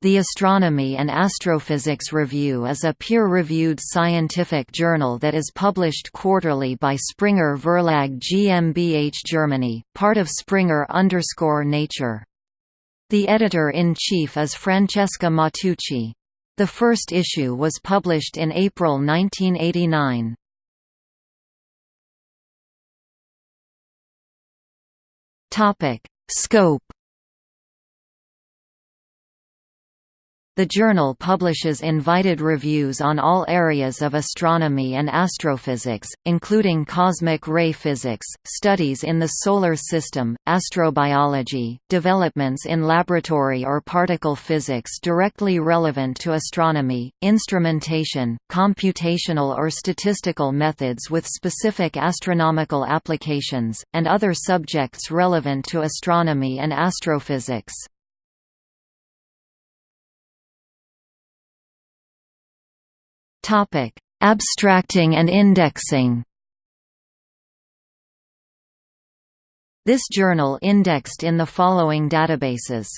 The Astronomy and Astrophysics Review is a peer-reviewed scientific journal that is published quarterly by Springer Verlag GmbH Germany, part of Springer-Nature. The editor-in-chief is Francesca Matteucci. The first issue was published in April 1989. Scope The journal publishes invited reviews on all areas of astronomy and astrophysics, including cosmic ray physics, studies in the Solar System, astrobiology, developments in laboratory or particle physics directly relevant to astronomy, instrumentation, computational or statistical methods with specific astronomical applications, and other subjects relevant to astronomy and astrophysics. Abstracting and indexing. This journal indexed in the following databases